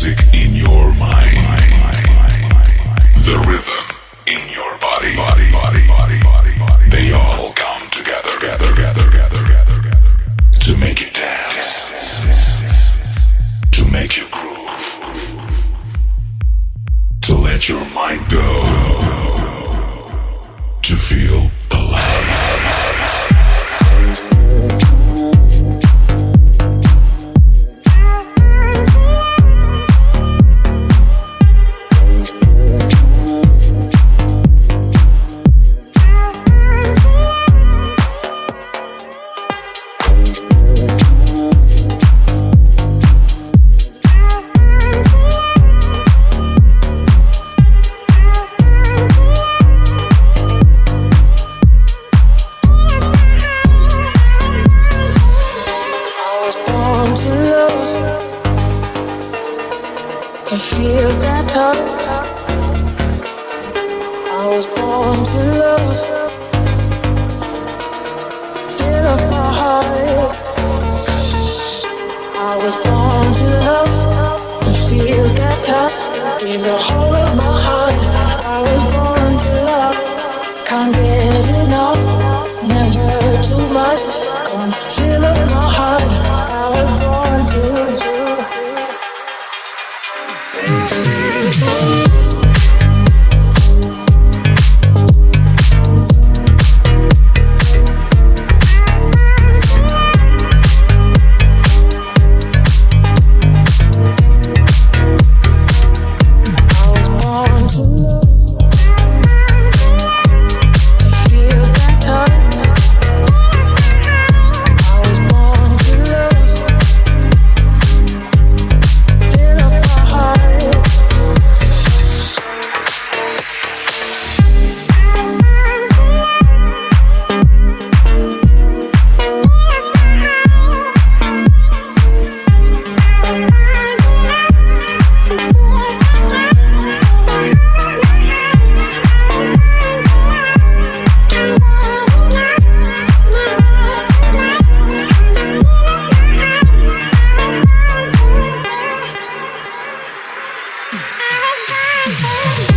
music in your mind. The rhythm in your body. Body, body, body, body, body. They all come together. To make you dance. To make you groove. To let your mind go. To feel that touch. I was born to love, fill up my heart. I was born to love, to feel that touch, in the whole. Hey!